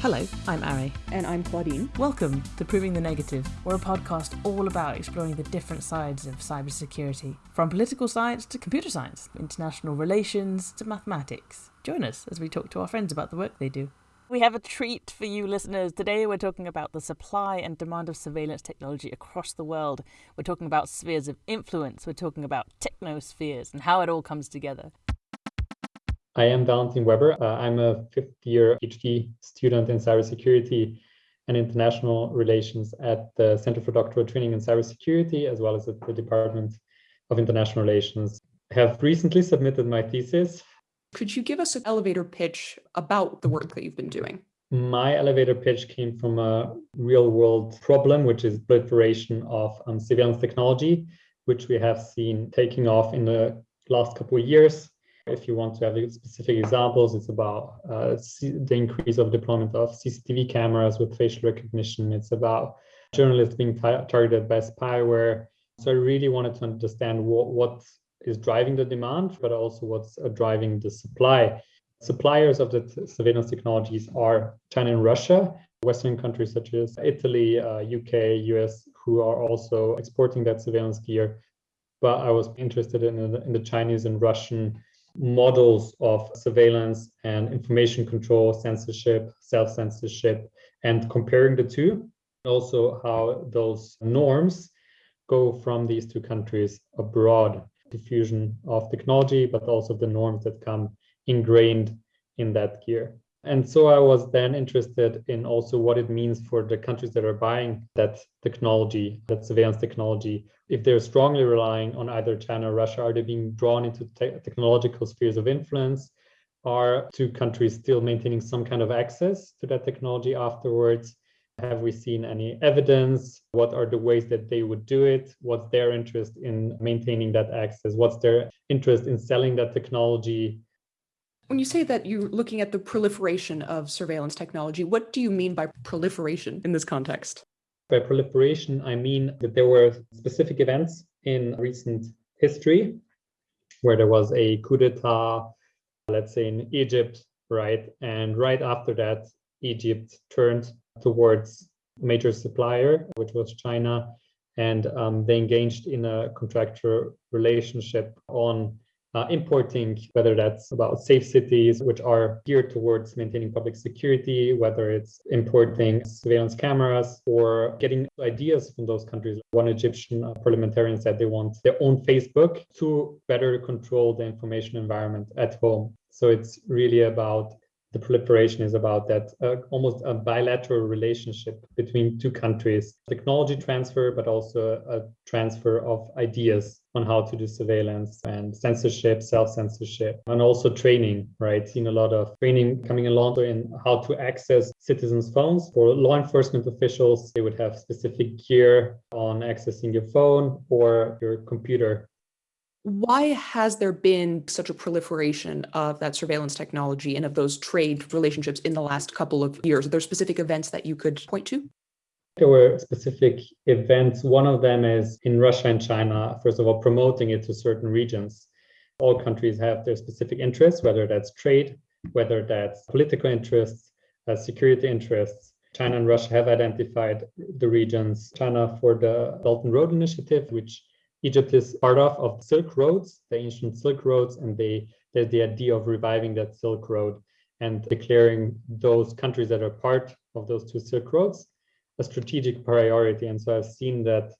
Hello, I'm Ari. And I'm Claudine. Welcome to Proving the Negative. We're a podcast all about exploring the different sides of cybersecurity, from political science to computer science, international relations to mathematics. Join us as we talk to our friends about the work they do. We have a treat for you listeners. Today we're talking about the supply and demand of surveillance technology across the world. We're talking about spheres of influence, we're talking about technospheres and how it all comes together. I am Valentin Weber. Uh, I'm a fifth year PhD student in cybersecurity and international relations at the Center for Doctoral Training in Cybersecurity, as well as at the Department of International Relations. I have recently submitted my thesis. Could you give us an elevator pitch about the work that you've been doing? My elevator pitch came from a real world problem, which is proliferation of um, surveillance technology, which we have seen taking off in the last couple of years if you want to have specific examples, it's about uh, the increase of deployment of CCTV cameras with facial recognition. It's about journalists being targeted by spyware. So I really wanted to understand what, what is driving the demand, but also what's uh, driving the supply. Suppliers of the surveillance technologies are China and Russia, Western countries such as Italy, uh, UK, US, who are also exporting that surveillance gear. But I was interested in, in the Chinese and Russian models of surveillance and information control, censorship, self-censorship, and comparing the two. Also how those norms go from these two countries abroad, diffusion of technology, but also the norms that come ingrained in that gear. And so I was then interested in also what it means for the countries that are buying that technology, that surveillance technology. If they're strongly relying on either China or Russia, are they being drawn into te technological spheres of influence? Are two countries still maintaining some kind of access to that technology afterwards? Have we seen any evidence? What are the ways that they would do it? What's their interest in maintaining that access? What's their interest in selling that technology? When you say that you're looking at the proliferation of surveillance technology, what do you mean by proliferation in this context? By proliferation, I mean that there were specific events in recent history where there was a coup d'etat, let's say in Egypt, right? And right after that, Egypt turned towards major supplier, which was China, and um, they engaged in a contractual relationship on uh, importing, whether that's about safe cities, which are geared towards maintaining public security, whether it's importing surveillance cameras or getting ideas from those countries. One Egyptian uh, parliamentarian said they want their own Facebook to better control the information environment at home. So it's really about the proliferation is about that uh, almost a bilateral relationship between two countries technology transfer but also a transfer of ideas on how to do surveillance and censorship self-censorship and also training right? Seen a lot of training coming along in how to access citizens phones. For law enforcement officials they would have specific gear on accessing your phone or your computer why has there been such a proliferation of that surveillance technology and of those trade relationships in the last couple of years? Are there specific events that you could point to? There were specific events. One of them is in Russia and China, first of all, promoting it to certain regions. All countries have their specific interests, whether that's trade, whether that's political interests, uh, security interests. China and Russia have identified the regions. China for the Belt and Road Initiative, which Egypt is part of, of Silk Roads, the ancient Silk Roads, and they there's the idea of reviving that Silk Road and declaring those countries that are part of those two Silk Roads a strategic priority. And so I've seen that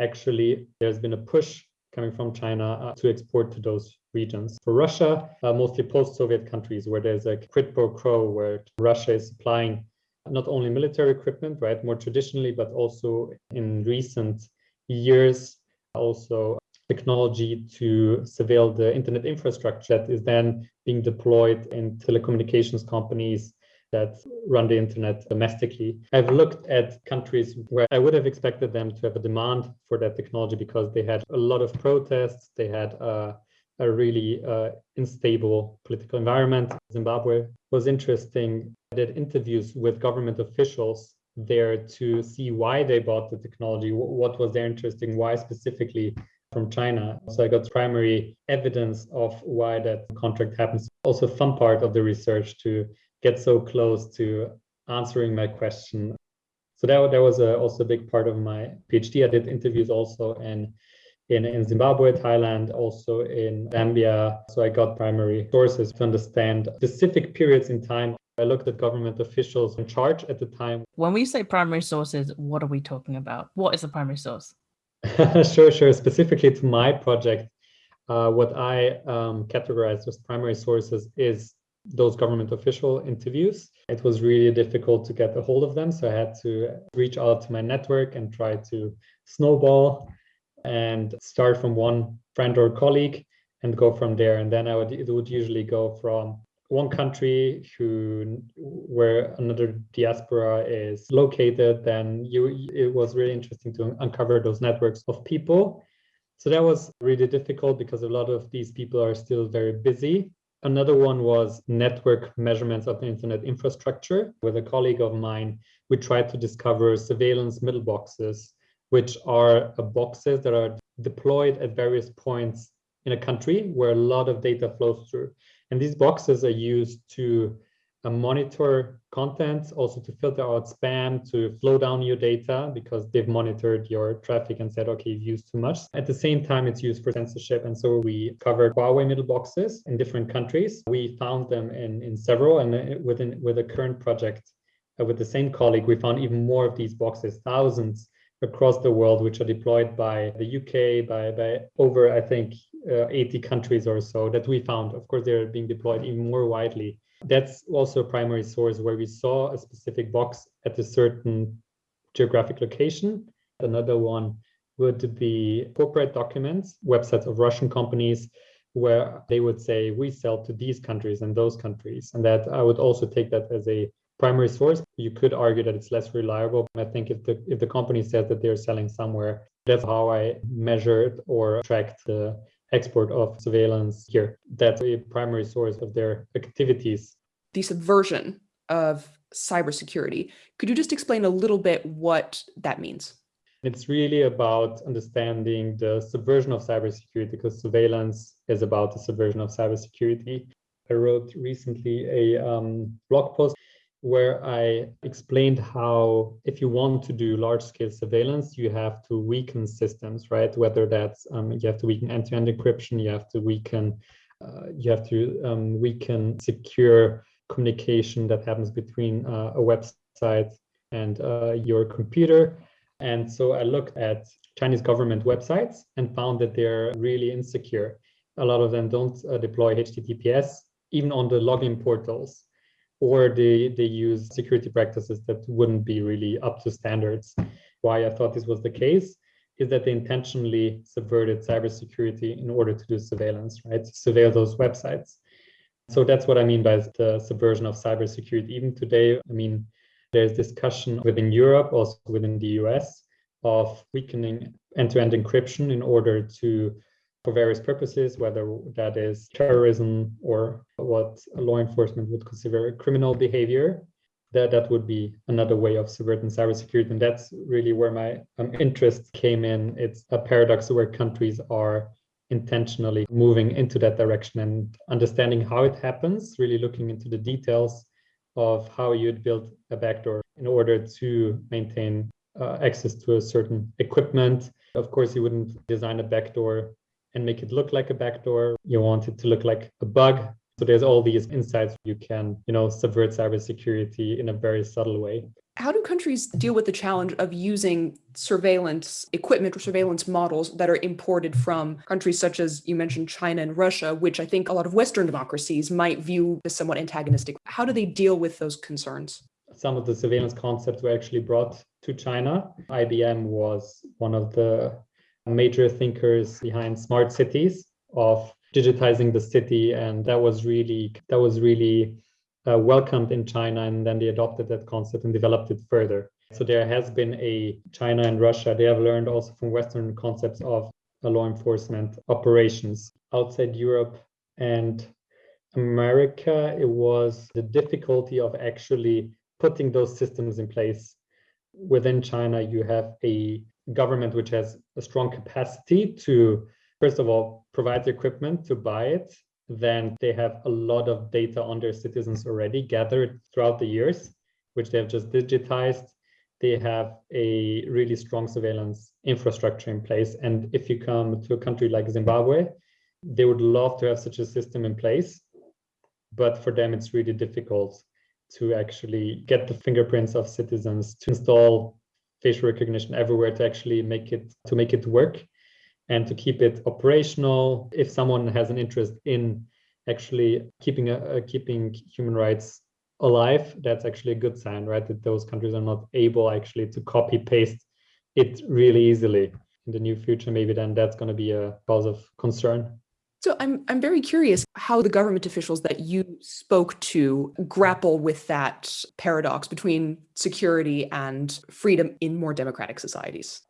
actually there's been a push coming from China uh, to export to those regions. For Russia, uh, mostly post-Soviet countries where there's a quid pro quo where Russia is supplying not only military equipment, right, more traditionally, but also in recent years, also technology to surveil the internet infrastructure that is then being deployed in telecommunications companies that run the internet domestically. I've looked at countries where I would have expected them to have a demand for that technology because they had a lot of protests, they had a, a really uh, unstable political environment. Zimbabwe was interesting. I did interviews with government officials there to see why they bought the technology, what was their interest in, why specifically from China. So I got primary evidence of why that contract happens. Also, fun part of the research to get so close to answering my question. So that, that was a, also a big part of my PhD. I did interviews also in, in, in Zimbabwe, Thailand, also in Zambia. So I got primary sources to understand specific periods in time. I looked at government officials in charge at the time. When we say primary sources, what are we talking about? What is a primary source? sure, sure. Specifically to my project, uh, what I um, categorized as primary sources is those government official interviews. It was really difficult to get a hold of them. So I had to reach out to my network and try to snowball and start from one friend or colleague and go from there. And then I would it would usually go from one country who where another diaspora is located, then you it was really interesting to uncover those networks of people. So that was really difficult because a lot of these people are still very busy. Another one was network measurements of the internet infrastructure. With a colleague of mine, we tried to discover surveillance middle boxes, which are uh, boxes that are deployed at various points in a country where a lot of data flows through. And these boxes are used to uh, monitor content, also to filter out spam, to flow down your data because they've monitored your traffic and said, okay, you've used too much. At the same time, it's used for censorship. And so we covered Huawei middle boxes in different countries. We found them in, in several, and uh, within with a current project uh, with the same colleague, we found even more of these boxes, thousands across the world, which are deployed by the UK, by, by over, I think, uh, 80 countries or so that we found. Of course, they're being deployed even more widely. That's also a primary source where we saw a specific box at a certain geographic location. Another one would be corporate documents, websites of Russian companies, where they would say, we sell to these countries and those countries. And that I would also take that as a primary source. You could argue that it's less reliable. I think if the if the company says that they're selling somewhere, that's how I measured or tracked the export of surveillance here. That's a primary source of their activities. The subversion of cybersecurity. Could you just explain a little bit what that means? It's really about understanding the subversion of cybersecurity because surveillance is about the subversion of cybersecurity. I wrote recently a um, blog post where I explained how if you want to do large scale surveillance, you have to weaken systems, right? Whether that's um, you have to weaken end-to-end encryption, you have to weaken, uh, you have to um, weaken secure communication that happens between uh, a website and uh, your computer. And so I looked at Chinese government websites and found that they're really insecure. A lot of them don't uh, deploy HTTPS, even on the login portals or they, they use security practices that wouldn't be really up to standards. Why I thought this was the case is that they intentionally subverted cybersecurity in order to do surveillance, right? To surveil those websites. So that's what I mean by the subversion of cybersecurity. Even today, I mean, there's discussion within Europe, also within the US, of weakening end-to-end encryption in order to for various purposes, whether that is terrorism or what law enforcement would consider criminal behavior. That, that would be another way of subverting cybersecurity. And that's really where my um, interest came in. It's a paradox where countries are intentionally moving into that direction and understanding how it happens, really looking into the details of how you'd build a backdoor in order to maintain uh, access to a certain equipment. Of course, you wouldn't design a backdoor and make it look like a backdoor. You want it to look like a bug. So there's all these insights you can, you know, subvert cybersecurity in a very subtle way. How do countries deal with the challenge of using surveillance equipment or surveillance models that are imported from countries such as you mentioned China and Russia, which I think a lot of Western democracies might view as somewhat antagonistic? How do they deal with those concerns? Some of the surveillance concepts were actually brought to China. IBM was one of the major thinkers behind smart cities of digitizing the city. And that was really that was really uh, welcomed in china and then they adopted that concept and developed it further. So there has been a china and russia they have learned also from western concepts of law enforcement operations. Outside europe and america it was the difficulty of actually putting those systems in place. Within china you have a government which has a strong capacity to first of all provide the equipment to buy it then they have a lot of data on their citizens already gathered throughout the years which they have just digitized. They have a really strong surveillance infrastructure in place. And if you come to a country like Zimbabwe, they would love to have such a system in place. But for them, it's really difficult to actually get the fingerprints of citizens to install facial recognition everywhere to actually make it to make it work and to keep it operational. If someone has an interest in actually keeping a, keeping human rights alive that's actually a good sign right? That those countries are not able actually to copy paste it really easily in the near future. Maybe then that's going to be a cause of concern so I'm I'm very curious how the government officials that you spoke to grapple with that paradox between security and freedom in more democratic societies.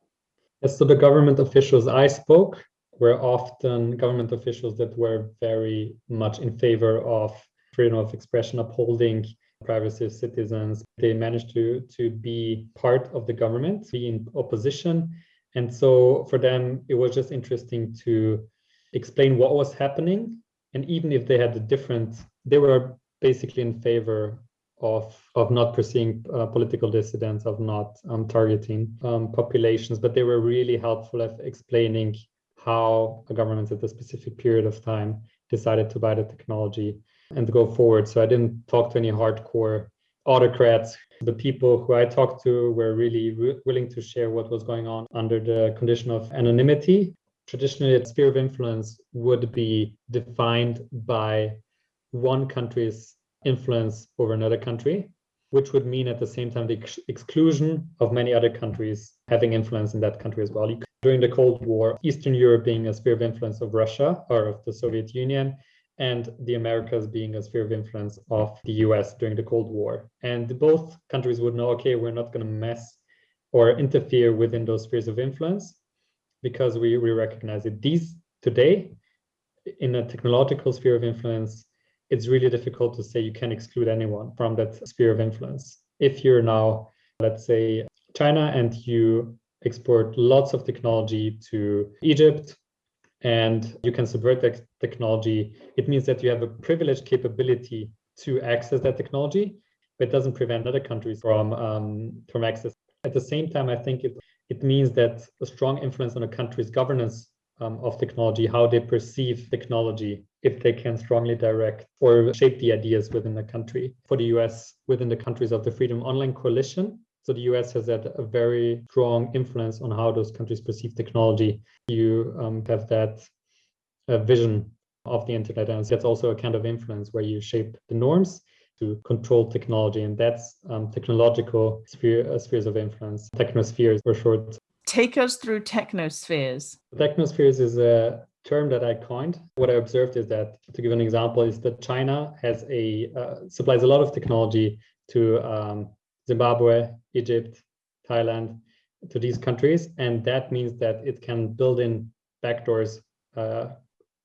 Yes, so the government officials I spoke were often government officials that were very much in favor of freedom of expression, upholding privacy of citizens. They managed to to be part of the government, be in opposition. And so for them, it was just interesting to explain what was happening. And even if they had a different, they were basically in favor of of not pursuing uh, political dissidents, of not um, targeting um, populations, but they were really helpful at explaining how a government at a specific period of time decided to buy the technology and go forward. So I didn't talk to any hardcore autocrats. The people who I talked to were really re- willing to share what was going on under the condition of anonymity traditionally a sphere of influence would be defined by one country's influence over another country, which would mean at the same time the ex- exclusion of many other countries having influence in that country as well. During the Cold War, Eastern Europe being a sphere of influence of Russia or of the Soviet Union, and the Americas being a sphere of influence of the US during the Cold War. And both countries would know okay, we're not going to mess or interfere within those spheres of influence because we, we recognize it. These today, in a technological sphere of influence, it's really difficult to say you can exclude anyone from that sphere of influence. If you're now, let's say, China and you export lots of technology to Egypt and you can subvert that technology, it means that you have a privileged capability to access that technology, but it doesn't prevent other countries from um, from access. At the same time, I think it it means that a strong influence on a country's governance um, of technology, how they perceive technology, if they can strongly direct or shape the ideas within the country. For the US, within the countries of the Freedom Online Coalition, so the US has had a very strong influence on how those countries perceive technology. You um, have that uh, vision of the internet, and that's also a kind of influence where you shape the norms to control technology, and that's um, technological sphere, uh, spheres of influence, technospheres for short. Take us through technospheres. Technospheres is a term that I coined. What I observed is that, to give an example, is that China has a uh, supplies a lot of technology to um, Zimbabwe, Egypt, Thailand, to these countries, and that means that it can build in backdoors uh,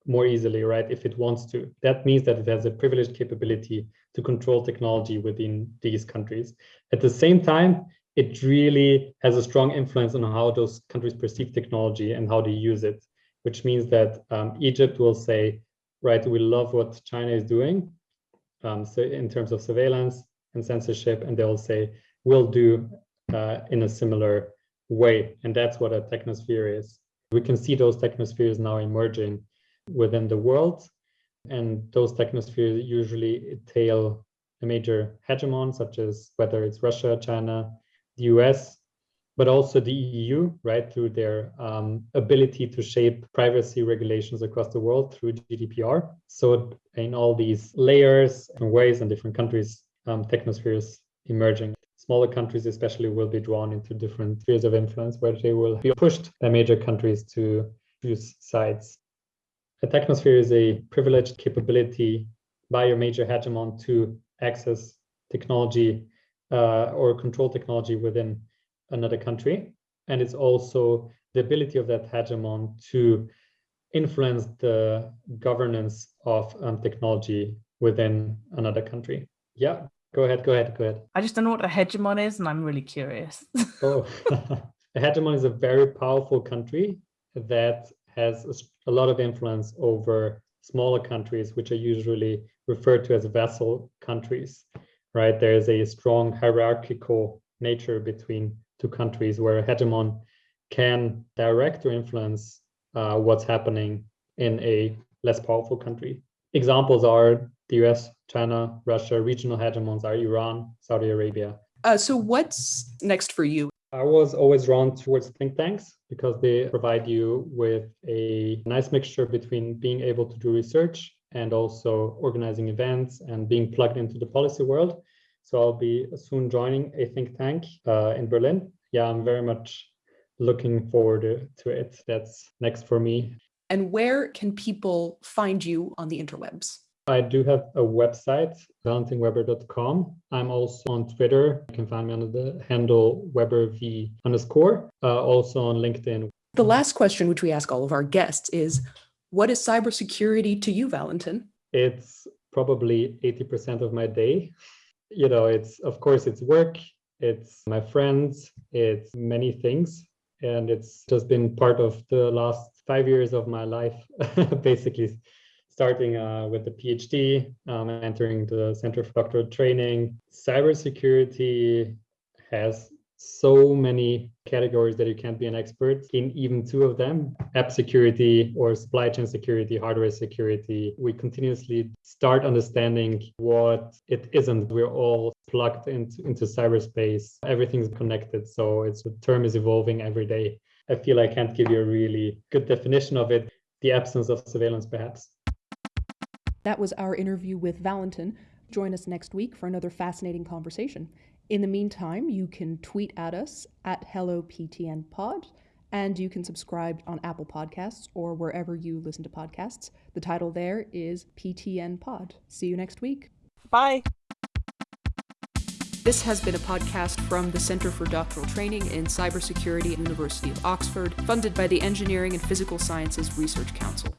more easily, right? If it wants to. That means that it has a privileged capability to control technology within these countries. At the same time, it really has a strong influence on how those countries perceive technology and how they use it, which means that um, Egypt will say, right, we love what China is doing. Um, so in terms of surveillance and censorship, and they'll say, we'll do uh, in a similar way. And that's what a technosphere is. We can see those technospheres now emerging within the world. And those technospheres usually entail a major hegemon, such as whether it's Russia, China, the US, but also the EU, right, through their um, ability to shape privacy regulations across the world through GDPR. So, in all these layers and ways and different countries, um, technospheres emerging. Smaller countries, especially, will be drawn into different spheres of influence where they will be pushed by major countries to choose sides. A technosphere is a privileged capability by a major hegemon to access technology uh, or control technology within another country. And it's also the ability of that hegemon to influence the governance of um, technology within another country. Yeah, go ahead, go ahead, go ahead. I just don't know what a hegemon is, and I'm really curious. oh, a hegemon is a very powerful country that has a, lot of influence over smaller countries, which are usually referred to as vassal countries. right? There is a strong hierarchical nature between two countries where a hegemon can direct or influence uh, what's happening in a less powerful country. Examples are the US, China, Russia, regional hegemons are Iran, Saudi Arabia. Uh, so, what's next for you? I was always drawn towards think tanks because they provide you with a nice mixture between being able to do research and also organizing events and being plugged into the policy world. So I'll be soon joining a think tank uh, in Berlin. Yeah, I'm very much looking forward to it. That's next for me. And where can people find you on the interwebs? I do have a website, valentinweber.com. I'm also on Twitter. You can find me under the handle WeberV underscore, uh, also on LinkedIn. The last question, which we ask all of our guests, is what is cybersecurity to you, Valentin? It's probably 80% of my day. You know, it's, of course, it's work, it's my friends, it's many things. And it's just been part of the last five years of my life, basically starting uh, with the PhD, um, entering the Center for Doctoral Training. Cybersecurity has so many categories that you can't be an expert in even two of them app security or supply chain security hardware security. We continuously start understanding what it isn't. We're all plugged into, into cyberspace. Everything's connected so it's the term is evolving every day. I feel i can't give you a really good definition of it. The absence of surveillance perhaps that was our interview with Valentin. Join us next week for another fascinating conversation. In the meantime, you can tweet at us at HelloPTNPod, and you can subscribe on Apple Podcasts or wherever you listen to podcasts. The title there is PTN Pod. See you next week. Bye. This has been a podcast from the Center for Doctoral Training in Cybersecurity at University of Oxford, funded by the Engineering and Physical Sciences Research Council.